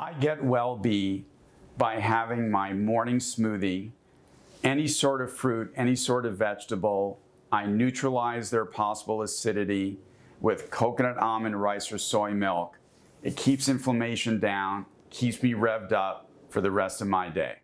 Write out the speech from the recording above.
I get well-be by having my morning smoothie, any sort of fruit, any sort of vegetable. I neutralize their possible acidity with coconut almond rice or soy milk. It keeps inflammation down, keeps me revved up for the rest of my day.